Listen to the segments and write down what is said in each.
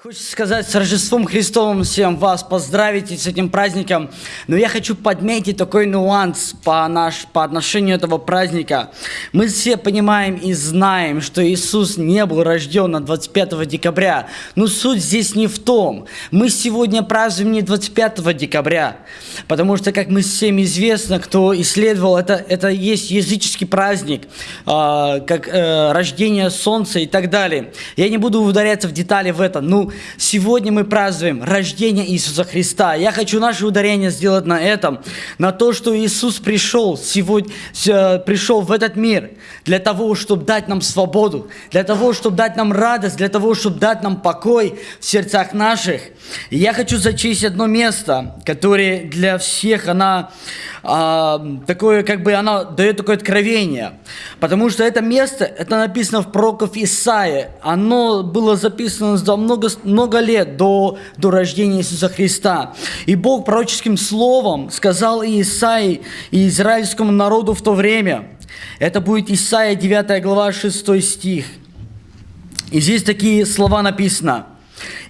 Хочется сказать с Рождеством Христовым всем вас поздравить с этим праздником, но я хочу подметить такой нюанс по, наш, по отношению этого праздника. Мы все понимаем и знаем, что Иисус не был рожден на 25 декабря, но суть здесь не в том. Мы сегодня празднуем не 25 декабря, потому что, как мы всем известно, кто исследовал, это, это есть языческий праздник, э, как э, рождение солнца и так далее. Я не буду ударяться в детали в это, ну, сегодня мы празднуем рождение Иисуса Христа. Я хочу наше ударение сделать на этом, на то, что Иисус пришел сегодня, э, пришел в этот мир для того, чтобы дать нам свободу, для того, чтобы дать нам радость, для того, чтобы дать нам покой в сердцах наших. И я хочу зачесть одно место, которое для всех, она а, такое, как бы, она дает такое откровение. Потому что это место, это написано в пророков Исаия. Оно было записано за много, много лет до, до рождения Иисуса Христа. И Бог пророческим словом сказал и Исаии, и израильскому народу в то время. Это будет Исаия 9 глава 6 стих. И здесь такие слова написано.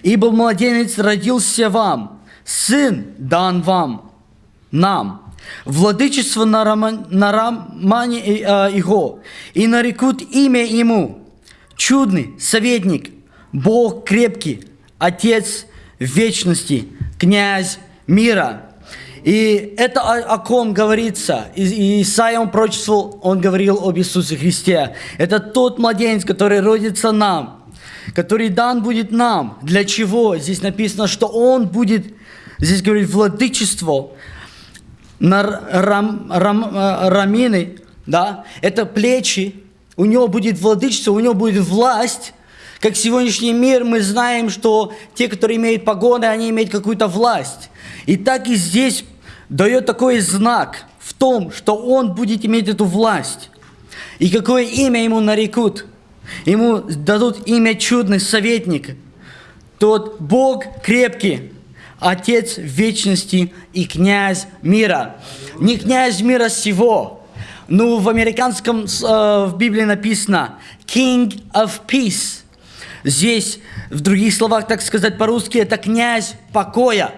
«Ибо младенец родился вам, сын дан вам, нам, владычество на, рама, на рамане э, его, и нарекут имя ему, чудный советник, Бог крепкий, Отец вечности, князь мира. И это о, о ком говорится. И, Исаия, он прочествовал, он говорил об Иисусе Христе. Это тот младенец, который родится нам, который дан будет нам. Для чего? Здесь написано, что он будет, здесь говорит, владычество, на рам, рам, э, рамины, да, это плечи, у него будет владычество, у него будет власть. Как сегодняшний мир, мы знаем, что те, которые имеют погоны, они имеют какую-то власть. И так и здесь дает такой знак в том, что он будет иметь эту власть. И какое имя ему нарекут? Ему дадут имя чудный советник. Тот Бог крепкий, Отец вечности и князь мира. Не князь мира сего. Ну, в американском, э, в Библии написано King of Peace. Здесь, в других словах, так сказать по-русски, это князь покоя.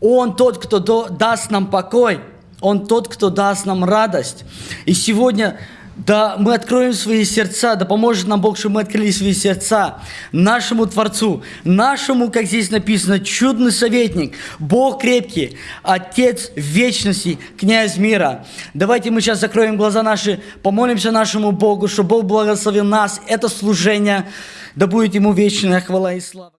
Он тот, кто даст нам покой. Он тот, кто даст нам радость. И сегодня да мы откроем свои сердца, да поможет нам Бог, чтобы мы открыли свои сердца нашему Творцу, нашему, как здесь написано, чудный советник, Бог крепкий, Отец вечности, князь мира. Давайте мы сейчас закроем глаза наши, помолимся нашему Богу, чтобы Бог благословил нас, это служение, да будет Ему вечная хвала и слава.